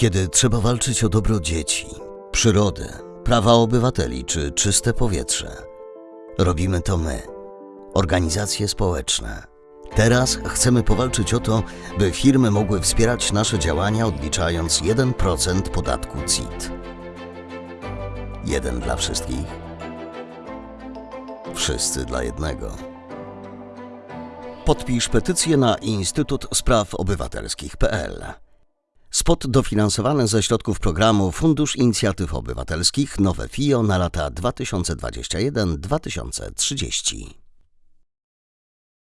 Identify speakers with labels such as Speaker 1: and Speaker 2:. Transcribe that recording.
Speaker 1: Kiedy trzeba walczyć o dobro dzieci, przyrody, prawa obywateli czy czyste powietrze, robimy to my, organizacje społeczne. Teraz chcemy powalczyć o to, by firmy mogły wspierać nasze działania odliczając 1% podatku CIT. Jeden dla wszystkich, wszyscy dla jednego. Podpisz petycję na Instytut Spraw Obywatelskich.pl. Spot dofinansowany ze środków programu Fundusz Inicjatyw Obywatelskich Nowe FIO na lata 2021-2030.